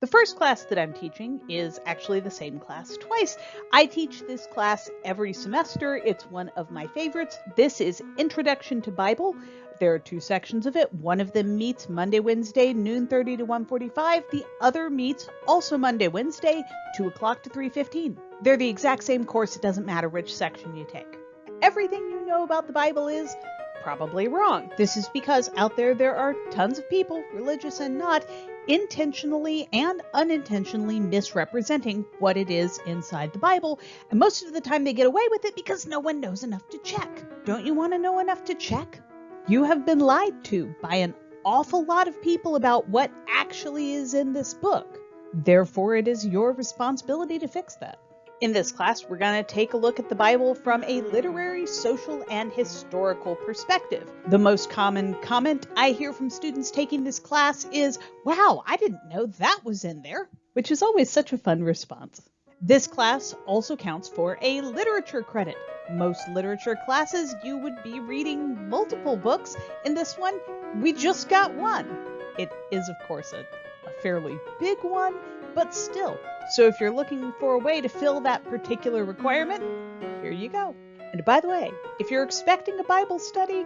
The first class that I'm teaching is actually the same class twice. I teach this class every semester. It's one of my favorites. This is Introduction to Bible. There are two sections of it. One of them meets Monday, Wednesday, noon 30 to 1:45. The other meets also Monday, Wednesday, 2 o'clock to 3:15. They're the exact same course. It doesn't matter which section you take. Everything you know about the Bible is probably wrong. This is because out there there are tons of people, religious and not, intentionally and unintentionally misrepresenting what it is inside the Bible. And most of the time they get away with it because no one knows enough to check. Don't you want to know enough to check? You have been lied to by an awful lot of people about what actually is in this book. Therefore, it is your responsibility to fix that. In this class, we're going to take a look at the Bible from a literary, social, and historical perspective. The most common comment I hear from students taking this class is, Wow, I didn't know that was in there, which is always such a fun response. This class also counts for a literature credit. Most literature classes, you would be reading multiple books. In this one, we just got one. It is, of course, a, a fairly big one, but still, so if you're looking for a way to fill that particular requirement, here you go. And by the way, if you're expecting a Bible study,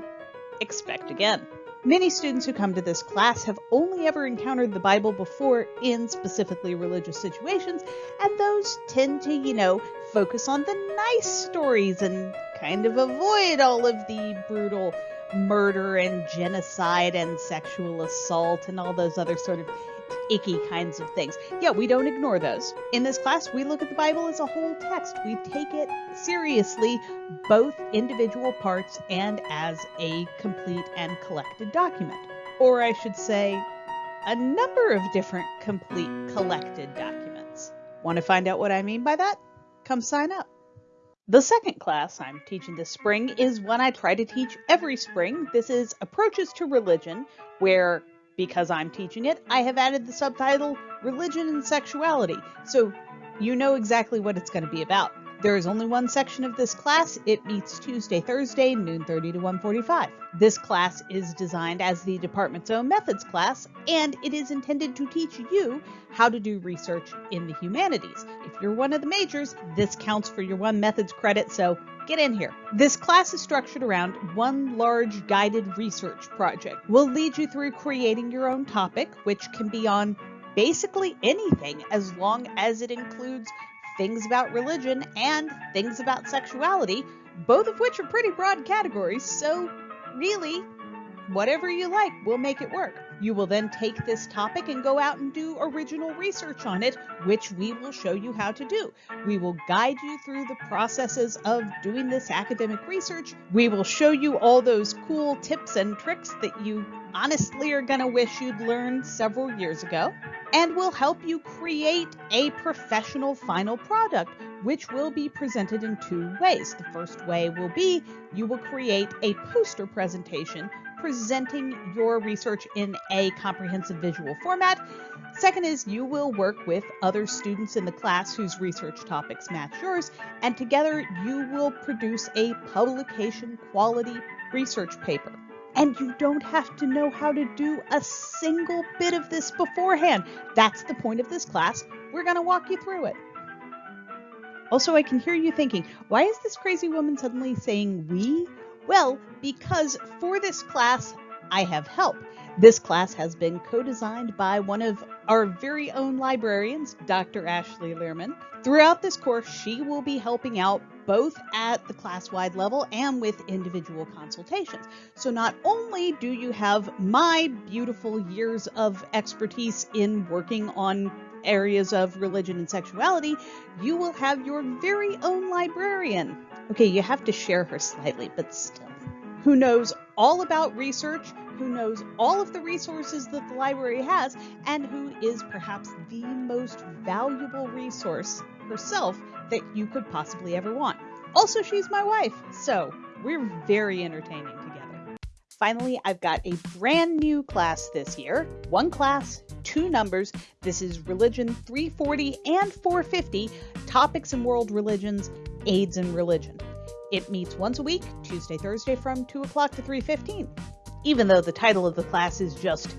expect again. Many students who come to this class have only ever encountered the Bible before in specifically religious situations, and those tend to, you know, focus on the nice stories and kind of avoid all of the brutal murder and genocide and sexual assault and all those other sort of icky kinds of things. Yeah, we don't ignore those. In this class, we look at the Bible as a whole text. We take it seriously, both individual parts and as a complete and collected document. Or I should say, a number of different complete collected documents. Want to find out what I mean by that? Come sign up. The second class I'm teaching this spring is one I try to teach every spring. This is Approaches to Religion, where because I'm teaching it, I have added the subtitle Religion and Sexuality, so you know exactly what it's going to be about. There is only one section of this class. It meets Tuesday, Thursday, noon 30 to 1:45. This class is designed as the department's own methods class, and it is intended to teach you how to do research in the humanities. If you're one of the majors, this counts for your one methods credit, so get in here. This class is structured around one large guided research project. We'll lead you through creating your own topic, which can be on basically anything as long as it includes things about religion and things about sexuality, both of which are pretty broad categories, so really, whatever you like, we'll make it work. You will then take this topic and go out and do original research on it, which we will show you how to do. We will guide you through the processes of doing this academic research. We will show you all those cool tips and tricks that you honestly are going to wish you'd learned several years ago. And we'll help you create a professional final product, which will be presented in two ways. The first way will be you will create a poster presentation presenting your research in a comprehensive visual format. Second is you will work with other students in the class whose research topics match yours, and together you will produce a publication quality research paper. And you don't have to know how to do a single bit of this beforehand. That's the point of this class. We're going to walk you through it. Also, I can hear you thinking, why is this crazy woman suddenly saying we? Well, because for this class, I have help. This class has been co designed by one of our very own librarians, Dr. Ashley Learman. Throughout this course, she will be helping out both at the class wide level and with individual consultations. So, not only do you have my beautiful years of expertise in working on areas of religion and sexuality, you will have your very own librarian Okay, you have to share her slightly, but still. Who knows all about research, who knows all of the resources that the library has, and who is perhaps the most valuable resource herself that you could possibly ever want. Also, she's my wife, so we're very entertaining together. Finally, I've got a brand new class this year. One class, two numbers. This is Religion 340 and 450 Topics in World Religions AIDS and Religion. It meets once a week, Tuesday, Thursday from 2 o'clock to 3.15. Even though the title of the class is just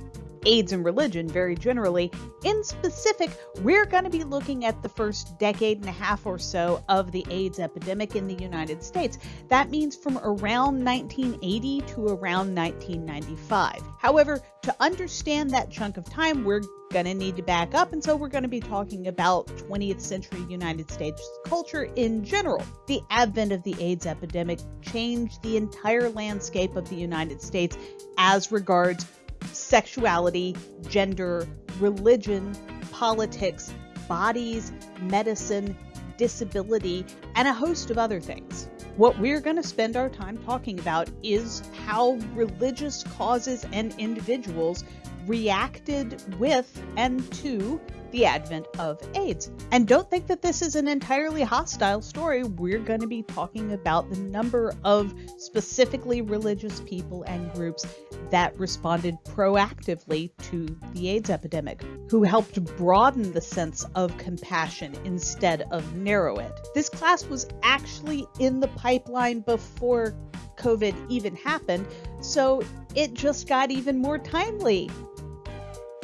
AIDS and religion very generally. In specific, we're going to be looking at the first decade and a half or so of the AIDS epidemic in the United States. That means from around 1980 to around 1995. However, to understand that chunk of time, we're going to need to back up, and so we're going to be talking about 20th century United States culture in general. The advent of the AIDS epidemic changed the entire landscape of the United States as regards sexuality, gender, religion, politics, bodies, medicine, disability, and a host of other things. What we're going to spend our time talking about is how religious causes and individuals reacted with and to the advent of AIDS. And don't think that this is an entirely hostile story. We're going to be talking about the number of specifically religious people and groups that responded proactively to the AIDS epidemic, who helped broaden the sense of compassion instead of narrow it. This class was actually in the pipeline before COVID even happened, so it just got even more timely.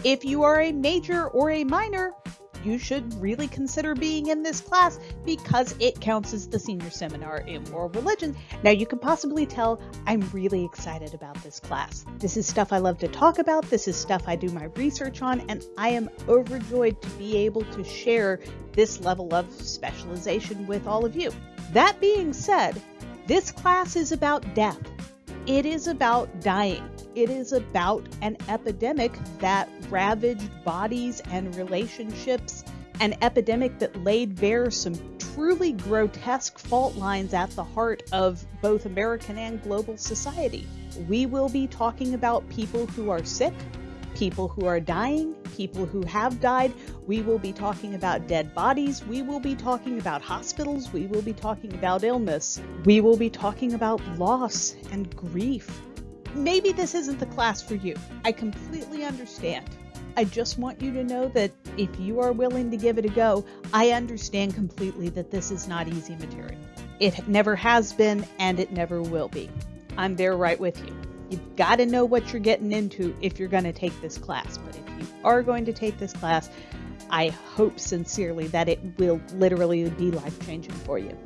If you are a major or a minor, you should really consider being in this class because it counts as the senior seminar in world religion. Now, you can possibly tell I'm really excited about this class. This is stuff I love to talk about, this is stuff I do my research on, and I am overjoyed to be able to share this level of specialization with all of you. That being said, this class is about death. It is about dying. It is about an epidemic that ravaged bodies and relationships, an epidemic that laid bare some truly grotesque fault lines at the heart of both American and global society. We will be talking about people who are sick, people who are dying, people who have died. We will be talking about dead bodies. We will be talking about hospitals. We will be talking about illness. We will be talking about loss and grief. Maybe this isn't the class for you. I completely understand. I just want you to know that if you are willing to give it a go, I understand completely that this is not easy material. It never has been and it never will be. I'm there right with you. You've got to know what you're getting into if you're going to take this class. But if you are going to take this class, I hope sincerely that it will literally be life changing for you.